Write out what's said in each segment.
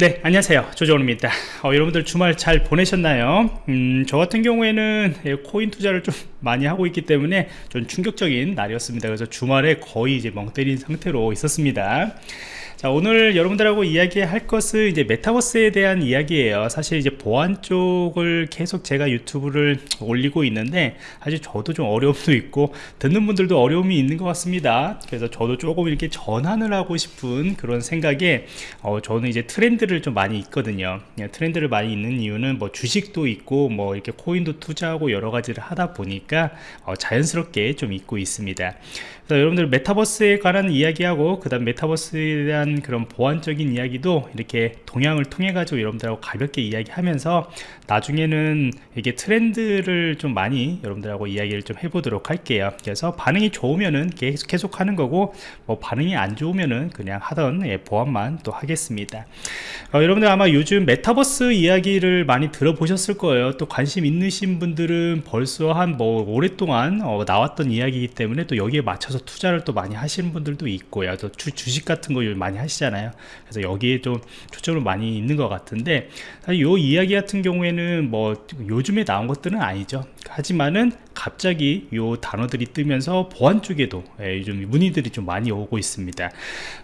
네 안녕하세요. 조정원입니다. 어, 여러분들 주말 잘 보내셨나요? 음, 저 같은 경우에는 예, 코인 투자를 좀 많이 하고 있기 때문에 좀 충격적인 날이었습니다. 그래서 주말에 거의 이제 멍 때린 상태로 있었습니다 자 오늘 여러분들하고 이야기할 것은 이제 메타버스에 대한 이야기예요. 사실 이제 보안 쪽을 계속 제가 유튜브를 올리고 있는데 사실 저도 좀 어려움도 있고 듣는 분들도 어려움이 있는 것 같습니다. 그래서 저도 조금 이렇게 전환을 하고 싶은 그런 생각에 어, 저는 이제 트렌드를 좀 많이 있거든요. 예, 트렌드를 많이 있는 이유는 뭐 주식도 있고 뭐 이렇게 코인도 투자하고 여러 가지를 하다 보니까 어, 자연스럽게 좀 있고 있습니다 여러분들 메타버스에 관한 이야기하고 그 다음 메타버스에 대한 그런 보안적인 이야기도 이렇게 동향을 통해 가지고 여러분들하고 가볍게 이야기하면서 나중에는 이게 트렌드를 좀 많이 여러분들하고 이야기를 좀 해보도록 할게요. 그래서 반응이 좋으면은 계속, 계속 하는 거고 뭐 반응이 안 좋으면은 그냥 하던 예, 보안만 또 하겠습니다. 어, 여러분들 아마 요즘 메타버스 이야기를 많이 들어보셨을 거예요. 또 관심 있으신 분들은 벌써 한 뭐 오랫동안 어, 나왔던 이야기이기 때문에 또 여기에 맞춰서 투자를 또 많이 하시는 분들도 있고요. 또 주, 주식 같은 거 많이 하시잖아요. 그래서 여기에 좀 초점을 많이 있는 것 같은데 사실 이 이야기 같은 경우에는 뭐 요즘에 나온 것들은 아니죠. 하지만은 갑자기 요 단어들이 뜨면서 보안 쪽에도 예, 요즘 문의들이 좀 많이 오고 있습니다.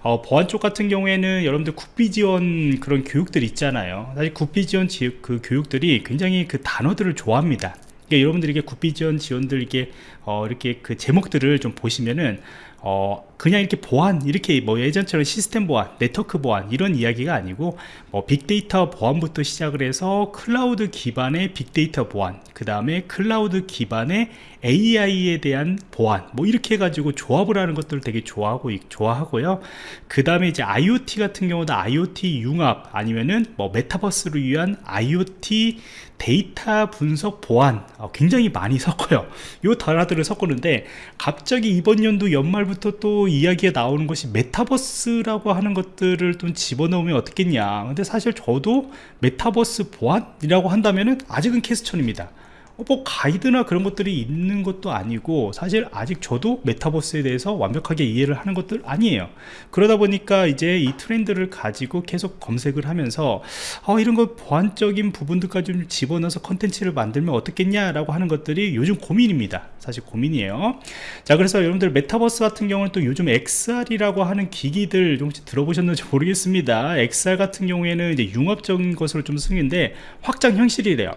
어, 보안 쪽 같은 경우에는 여러분들 국비 지원 그런 교육들 있잖아요. 사실 국비 지원 그 교육들이 굉장히 그 단어들을 좋아합니다 그러니까 여러분들이 게 국비 지원 지원들 이게 어, 이렇게 그 제목들을 좀 보시면은 어, 그냥 이렇게 보안 이렇게 뭐 예전처럼 시스템 보안 네트워크 보안 이런 이야기가 아니고 뭐 빅데이터 보안부터 시작을 해서 클라우드 기반의 빅데이터 보안 그 다음에 클라우드 기반의 AI에 대한 보안 뭐 이렇게 해가지고 조합을 하는 것들을 되게 좋아하고 좋아하고요. 그 다음에 이제 IoT 같은 경우도 IoT 융합 아니면은 뭐 메타버스를 위한 IoT 데이터 분석 보안 어, 굉장히 많이 섞어요. 요 단어들을 섞었는데 갑자기 이번 연도 연말부터 또 이야기가 나오는 것이 메타버스라고 하는 것들을 좀 집어넣으면 어떻겠냐. 근데 사실 저도 메타버스 보안이라고 한다면은 아직은 question입니다. 어, 뭐 가이드나 그런 것들이 있는 것도 아니고 사실 아직 저도 메타버스에 대해서 완벽하게 이해를 하는 것들 아니에요. 그러다 보니까 이제 이 트렌드를 가지고 계속 검색을 하면서 어, 이런 거 보안적인 부분들까지 좀 집어넣어서 컨텐츠를 만들면 어떻겠냐 라고 하는 것들이 요즘 고민입니다. 사실 고민이에요. 자 그래서 여러분들 메타버스 같은 경우는 또 요즘 XR이라고 하는 기기들 좀 들어보셨는지 모르겠습니다. XR 같은 경우에는 이제 융합적인 것으로 좀 쓰는데 확장 현실이래요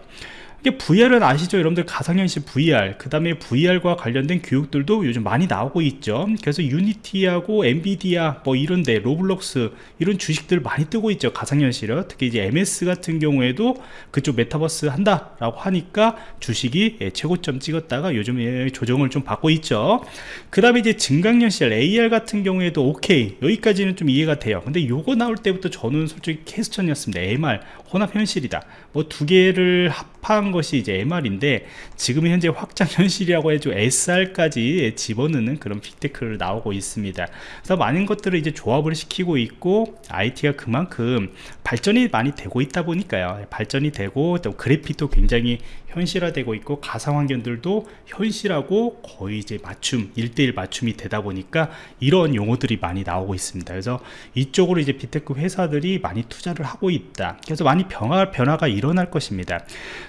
이게 VR은 아시죠? 여러분들 가상현실 VR 그 다음에 VR과 관련된 교육들도 요즘 많이 나오고 있죠. 그래서 유니티하고 엔비디아 뭐 이런데 로블록스 이런 주식들 많이 뜨고 있죠 가상현실은. 특히 이제 MS 같은 경우에도 그쪽 메타버스 한다 라고 하니까 주식이 예, 최고점 찍었다가 요즘 에 조정을 좀 받고 있죠. 그 다음에 이제 증강현실 AR 같은 경우에도 오케이. 여기까지는 좀 이해가 돼요. 근데 요거 나올 때부터 저는 솔직히 캐스천이었습니다. MR 혼합 현실이다. 뭐 두 개를 합한 것이 이제 MR인데 지금 현재 확장 현실이라고 해도 SR까지 집어넣는 그런 빅테크를 나오고 있습니다. 그래서 많은 것들을 이제 조합을 시키고 있고 IT가 그만큼 발전이 많이 되고 있다 보니까요. 발전이 되고 또 그래픽도 굉장히 현실화되고 있고 가상환경들도 현실하고 거의 이제 맞춤 1대1 맞춤이 되다 보니까 이런 용어들이 많이 나오고 있습니다. 그래서 이쪽으로 이제 빅테크 회사들이 많이 투자를 하고 있다. 그래서 많이 변화, 변화가 일어날 것입니다.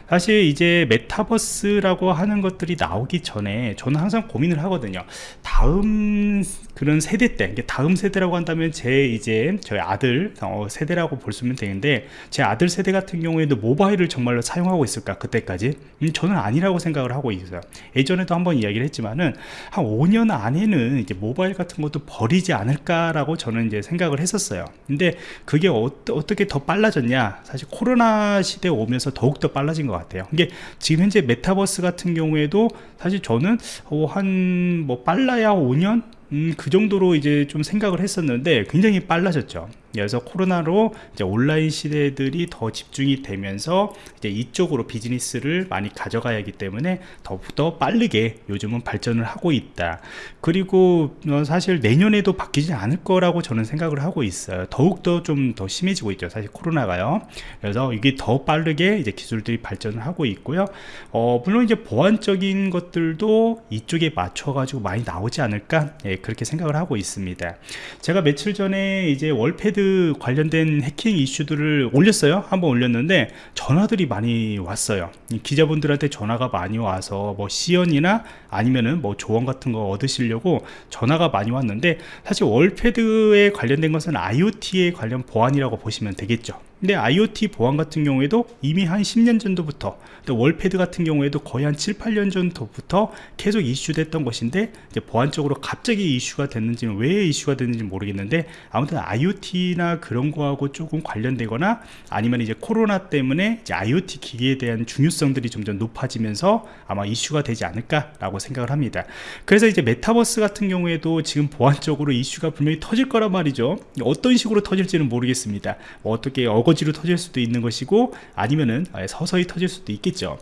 사실 이제 메타버스라고 하는 것들이 나오기 전에 저는 항상 고민을 하거든요. 다음 그런 세대 때 다음 세대라고 한다면 제 이제 저희 아들 어, 세대라고 볼수 있으면 되는데 제 아들 세대 같은 경우에도 모바일을 정말로 사용하고 있을까? 그때까지 음, 저는 아니라고 생각을 하고 있어요. 예전에도 한번 이야기를 했지만은 한 5년 안에는 이제 모바일 같은 것도 버리지 않을까라고 저는 이제 생각을 했었어요. 근데 그게 어, 떻게더 빨라졌냐? 사실 코로나 시대 오면서 더욱더 빨라진 것 같아요. 이게 지금 현재 메타버스 같은 경우에도 사실 저는 어, 한뭐 빨라야 5년? 음, 그 정도로 이제 좀 생각을 했었는데 굉장히 빨라졌죠 그래서 코로나로 온라인 시대들이 더 집중이 되면서 이제 이쪽으로 비즈니스를 많이 가져가야 하기 때문에 더욱더 빠르게 요즘은 발전을 하고 있다. 그리고 어, 사실 내년에도 바뀌지 않을 거라고 저는 생각을 하고 있어요. 더욱더 좀 더 심해지고 있죠 사실 코로나가요. 그래서 이게 더 빠르게 이제 기술들이 발전을 하고 있고요. 어, 물론 이제 보안적인 것들도 이쪽에 맞춰 가지고 많이 나오지 않을까? 예, 그렇게 생각을 하고 있습니다. 제가 며칠 전에 이제 월패드 월패드 관련된 해킹 이슈들을 올렸어요. 한번 올렸는데 전화들이 많이 왔어요. 기자분들한테 전화가 많이 와서 뭐 시연이나 아니면은 뭐 조언 같은 거 얻으시려고 전화가 많이 왔는데 사실 월패드에 관련된 것은 IoT에 관련 보안이라고 보시면 되겠죠 근데 IoT 보안 같은 경우에도 이미 한 10년 전부터 월패드 같은 경우에도 거의 한 7, 8년 전부터 계속 이슈됐던 것인데 보안 적으로 갑자기 이슈가 됐는지는 왜 이슈가 됐는지 모르겠는데 아무튼 IoT나 그런 거하고 조금 관련되거나 아니면 이제 코로나 때문에 이제 IoT 기기에 대한 중요성들이 점점 높아지면서 아마 이슈가 되지 않을까라고 생각을 합니다. 그래서 이제 메타버스 같은 경우에도 지금 보안적으로 이슈가 분명히 터질 거란 말이죠. 어떤 식으로 터질지는 모르겠습니다. 뭐 어떻게 어거지로 터질 수도 있는 것이고 아니면은 서서히 터질 수도 있겠죠.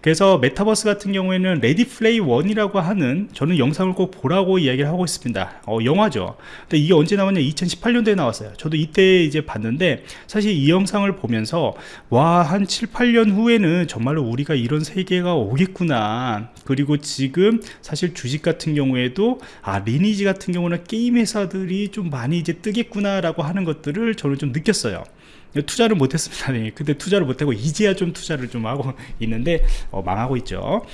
그래서 메타버스 같은 경우에는 레디 플레이 원이라고 하는 저는 영상을 꼭 보라고 이야기를 하고 있습니다. 어, 영화죠. 근데 이게 언제 나왔냐? 2018년도에 나왔어요. 저도 이때 이제 봤는데 사실 이 영상을 보면서 와 한 7, 8년 후에는 정말로 우리가 이런 세계가 오겠구나. 그리고 지금 사실 주식 같은 경우에도 아 리니지 같은 경우는 게임 회사들이 좀 많이 이제 뜨겠구나 라고 하는 것들을 저는 좀 느꼈어요. 투자를 못했습니다. 네. 근데 투자를 못하고 이제야 좀 투자를 좀 하고 있는데 어, 망하고 있죠.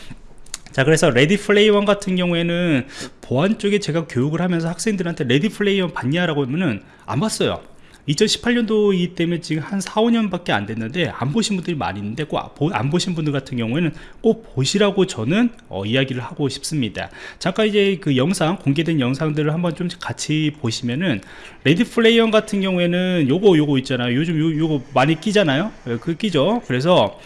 자 그래서 레디 플레이 원 같은 경우에는 보안 쪽에 제가 교육을 하면서 학생들한테 레디 플레이 원 봤냐라고 하면은 안 봤어요 2018년도이기 때문에 지금 한 4, 5년밖에 안 됐는데 안 보신 분들이 많이 있는데 꼭 안 보신 분들 같은 경우에는 꼭 보시라고 저는 어, 이야기를 하고 싶습니다. 잠깐 이제 그 영상 공개된 영상들을 한번 좀 같이 보시면은 레디 플레이 원 같은 경우에는 요거 요거 있잖아요. 요즘 요, 요거 많이 끼잖아요. 예, 그 끼죠. 그래서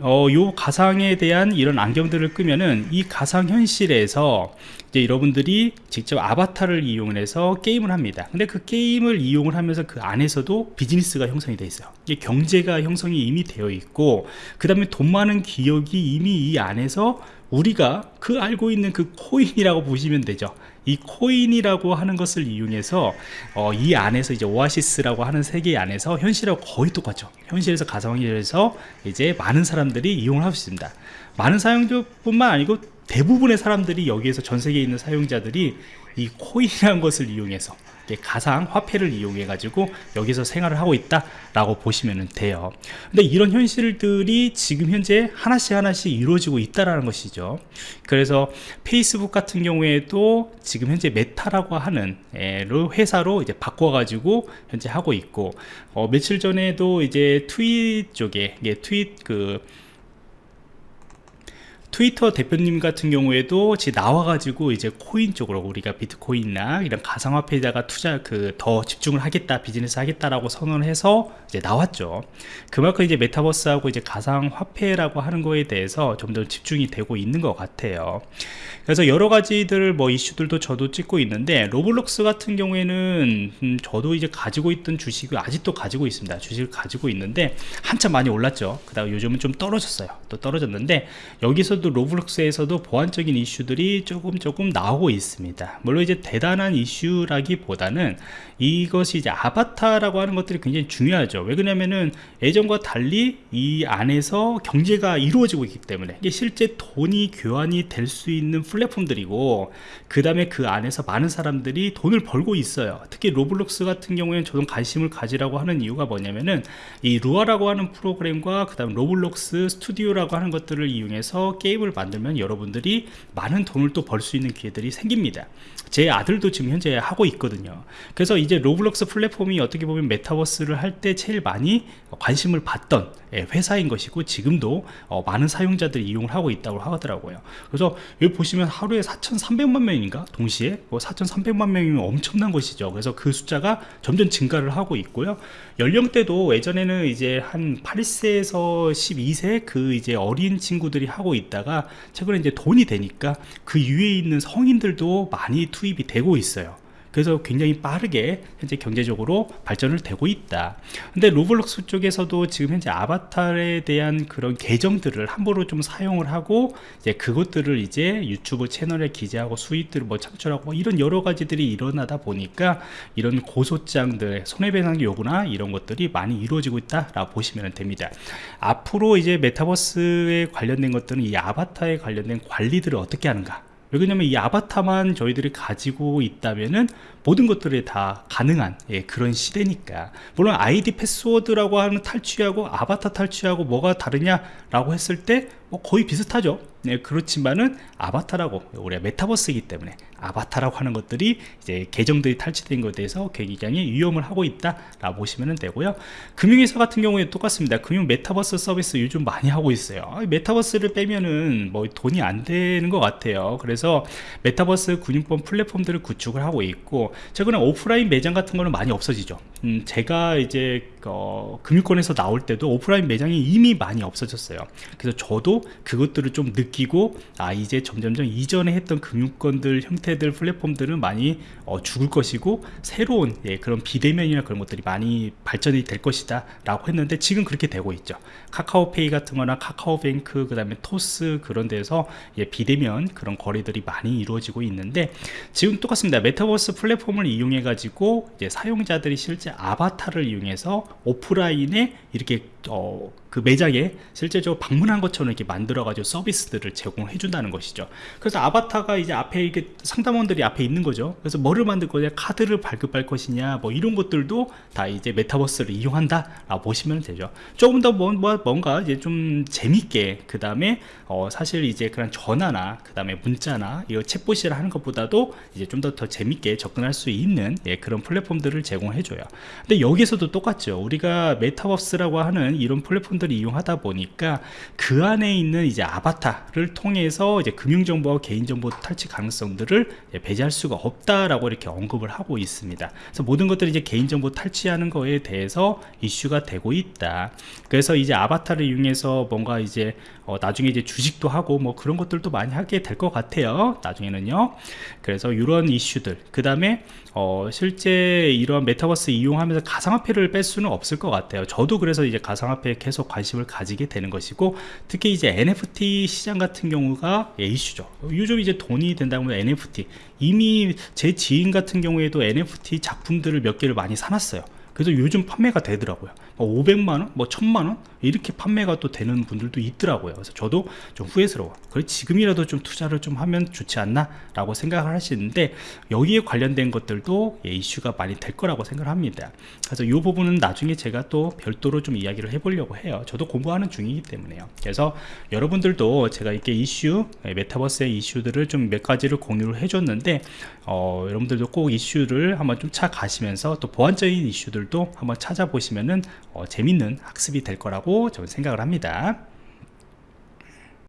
어, 요 가상에 대한 이런 안경들을 끼면은 이 가상 현실에서 이제 여러분들이 직접 아바타를 이용해서 게임을 합니다. 근데 그 게임을 이용을 하면서 그 안에서도 비즈니스가 형성이 되어 있어요. 이게 경제가 형성이 이미 되어 있고 그 다음에 돈 많은 기업이 이미 이 안에서 우리가 그 알고 있는 그 코인이라고 보시면 되죠 이 코인이라고 하는 것을 이용해서 어, 이 안에서 이제 오아시스라고 하는 세계 안에서 현실하고 거의 똑같죠. 현실에서 가상현실에서 이제 많은 사람들이 이용을 하고 있습니다. 많은 사용자뿐만 아니고 대부분의 사람들이 여기에서 전 세계에 있는 사용자들이 이 코인이라는 것을 이용해서 가상 화폐를 이용해 가지고 여기서 생활을 하고 있다 라고 보시면 돼요. 근데 이런 현실들이 지금 현재 하나씩 하나씩 이루어지고 있다라는 것이죠. 그래서 페이스북 같은 경우에도 지금 현재 메타라고 하는 회사로 이제 바꿔 가지고 현재 하고 있고 어, 며칠 전에도 이제 트윗 쪽에 트윗 그 트위터 대표님 같은 경우에도 이제 나와가지고 이제 코인 쪽으로 우리가 비트코인이나 이런 가상화폐에다가 투자 그 더 집중을 하겠다 비즈니스 하겠다라고 선언을 해서 이제 나왔죠. 그만큼 이제 메타버스하고 이제 가상화폐라고 하는 거에 대해서 좀 더 집중이 되고 있는 것 같아요. 그래서 여러 가지들 뭐 이슈들도 저도 찍고 있는데 로블록스 같은 경우에는 음 저도 이제 가지고 있던 주식을 아직도 가지고 있습니다. 주식을 가지고 있는데 한참 많이 올랐죠. 그 다음 요즘은 좀 떨어졌어요. 또 떨어졌는데 여기서도 로블록스에서도 보안적인 이슈들이 조금 조금 나오고 있습니다. 물론 이제 대단한 이슈라기보다는 이것이 이제 아바타라고 하는 것들이 굉장히 중요하죠. 왜 그러냐면은 예전과 달리 이 안에서 경제가 이루어지고 있기 때문에 이게 실제 돈이 교환이 될 수 있는 플랫폼들이고 그 다음에 그 안에서 많은 사람들이 돈을 벌고 있어요. 특히 로블록스 같은 경우에는 저도 관심을 가지라고 하는 이유가 뭐냐면은 이 루아라고 하는 프로그램과 그 다음 로블록스 스튜디오라고 하는 것들을 이용해서 게임을 만들면 여러분들이 많은 돈을 또 벌 수 있는 기회들이 생깁니다. 제 아들도 지금 현재 하고 있거든요. 그래서 이제 로블록스 플랫폼이 어떻게 보면 메타버스를 할 때 제일 많이 관심을 받던 예, 회사인 것이고 지금도 어, 많은 사용자들이 이용을 하고 있다고 하더라고요. 그래서 여기 보시면 하루에 4,300만 명인가? 동시에? 4,300만 뭐 명이면 엄청난 것이죠. 그래서 그 숫자가 점점 증가를 하고 있고요. 연령대도 예전에는 이제 한 8세에서 12세 그 이제 어린 친구들이 하고 있다가 최근에 이제 돈이 되니까 그 위에 있는 성인들도 많이 투입이 되고 있어요 그래서 굉장히 빠르게 현재 경제적으로 발전을 되고 있다. 근데 로블록스 쪽에서도 지금 현재 아바타에 대한 그런 계정들을 함부로 좀 사용을 하고 이제 그것들을 이제 유튜브 채널에 기재하고 수익들을 뭐 창출하고 뭐 이런 여러 가지들이 일어나다 보니까 이런 고소장들 손해배상 요구나 이런 것들이 많이 이루어지고 있다라고 보시면 됩니다. 앞으로 이제 메타버스에 관련된 것들은 이 아바타에 관련된 관리들을 어떻게 하는가 왜 그러냐면 이 아바타만 저희들이 가지고 있다면은 모든 것들이 다 가능한 예, 그런 시대니까. 물론 아이디 패스워드라고 하는 탈취하고 아바타 탈취하고 뭐가 다르냐라고 했을 때 뭐 거의 비슷하죠. 네, 그렇지만은 아바타라고 우리가 메타버스이기 때문에 아바타라고 하는 것들이 이제 계정들이 탈취된 것에 대해서 굉장히 위험을 하고 있다라고 보시면 되고요. 금융회사 같은 경우에 똑같습니다. 금융 메타버스 서비스 요즘 많이 하고 있어요. 아, 메타버스를 빼면은 뭐 돈이 안 되는 것 같아요. 그래서 메타버스 금융권 플랫폼들을 구축을 하고 있고 최근에 오프라인 매장 같은 거는 많이 없어지죠. 음, 제가 이제 어, 금융권에서 나올 때도 오프라인 매장이 이미 많이 없어졌어요. 그래서 저도 그것들을 좀 느끼고 아 이제 점점점 이전에 했던 금융권들 형태들 플랫폼들은 많이 어, 죽을 것이고 새로운 예, 그런 비대면이나 그런 것들이 많이 발전이 될 것이다 라고 했는데 지금 그렇게 되고 있죠. 카카오페이 같은 거나 카카오뱅크 그 다음에 토스 그런 데서 예, 비대면 그런 거래들이 많이 이루어지고 있는데 지금 똑같습니다. 메타버스 플랫폼을 이용해 가지고 사용자들이 실제 아바타를 이용해서 오프라인에 이렇게 어, 그 매장에 실제적으로 방문한 것처럼 이렇게 만들어 가지고 서비스들을 제공해 준다는 것이죠. 그래서 아바타가 이제 앞에 이게 상담원들이 앞에 있는 거죠. 그래서 뭐를 만들 거냐 카드를 발급할 것이냐 뭐 이런 것들도 다 이제 메타버스를 이용한다 라고 보시면 되죠. 조금 더 뭐, 뭐, 뭔가 이제 좀 재밌게 그 다음에 어, 사실 이제 그런 전화나 그 다음에 문자나 이거 챗봇이라 하는 것보다도 이제 좀 더더 재밌게 접근할 수 있는 예, 그런 플랫폼들을 제공해 줘요. 근데 여기서도 똑같죠. 우리가 메타버스라고 하는 이런 플랫폼들을 이용하다 보니까 그 안에 있는 이제 아바타를 통해서 이제 금융정보와 개인정보 탈취 가능성들을 예, 배제할 수가 없다라고 이렇게 언급을 하고 있습니다. 그래서 모든 것들이 이제 개인정보 탈취하는 거에 대해서 이슈가 되고 있다. 그래서 이제 아바타를 이용해서 뭔가 이제 어, 나중에 이제 주식도 하고 뭐 그런 것들도 많이 하게 될 것 같아요. 나중에는요. 그래서 이런 이슈들 그 다음에 어, 실제 이런 메타버스 이용하면서 가상화폐를 뺄 수는 없을 것 같아요. 저도 그래서 이제 가상화폐에 계속 관심을 가지게 되는 것이고 특히 이제 NFT 시장 같은 경우가 예, 이슈죠. 요즘 이제 돈이 된다고 하면 NFT 이미 제 지인 같은 경우에도 NFT 작품들을 몇 개를 많이 사놨어요. 그래서 요즘 판매가 되더라고요. 뭐 500만원? 뭐 1000만원 이렇게 판매가 또 되는 분들도 있더라고요. 그래서 저도 좀 후회스러워 그래 지금이라도 좀 투자를 좀 하면 좋지 않나 라고 생각을 하시는데 여기에 관련된 것들도 예, 이슈가 많이 될 거라고 생각을 합니다. 그래서 이 부분은 나중에 제가 또 별도로 좀 이야기를 해보려고 해요. 저도 공부하는 중이기 때문에요. 그래서 여러분들도 제가 이렇게 이슈 예, 메타버스의 이슈들을 좀 몇 가지를 공유를 해줬는데 어, 여러분들도 꼭 이슈를 한번 좀 찾아가시면서 또 보완적인 이슈들도 한번 찾아보시면은 어, 재밌는 학습이 될 저는 생각을 합니다